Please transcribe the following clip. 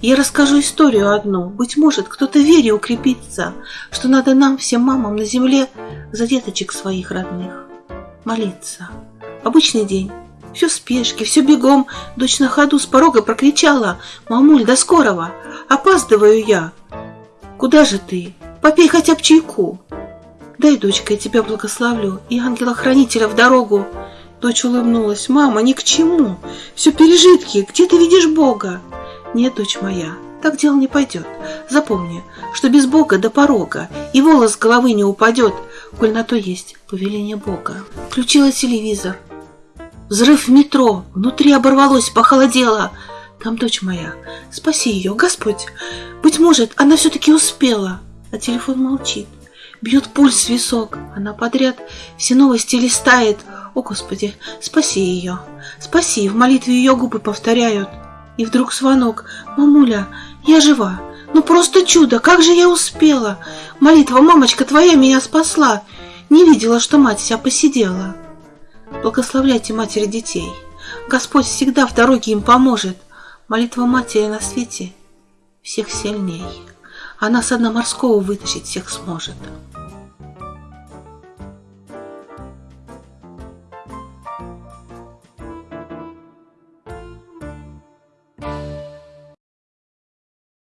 Я расскажу историю одну. Быть может, кто-то вере укрепится, что надо нам, всем мамам на земле, за деточек своих родных молиться. Обычный день. Все в спешке, все бегом. Дочь на ходу с порога прокричала. «Мамуль, до скорого! Опаздываю я!» «Куда же ты? Попей хотя бы чайку!» «Дай, дочка, я тебя благословлю, и ангела-хранителя в дорогу!» Дочь улыбнулась. «Мама, ни к чему! Все пережитки! Где ты видишь Бога?» «Нет, дочь моя, так дело не пойдет. Запомни, что без Бога до порога, и волос с головы не упадет, коль на то есть повеление Бога». Включила телевизор. Взрыв в метро, внутри оборвалось, похолодело. Там дочь моя, спаси ее, Господь. Быть может, она все-таки успела. А телефон молчит. Бьет пульс висок. Она подряд все новости листает. О, Господи, спаси ее. Спаси. В молитве ее губы повторяют. И вдруг звонок. Мамуля, я жива. Ну просто чудо, как же я успела. Молитва, мамочка твоя меня спасла. Не видела, что мать вся посидела. Благословляйте матери детей. Господь всегда в дороге им поможет. Молитва матери на свете всех сильней. Она с дна морского вытащить всех сможет.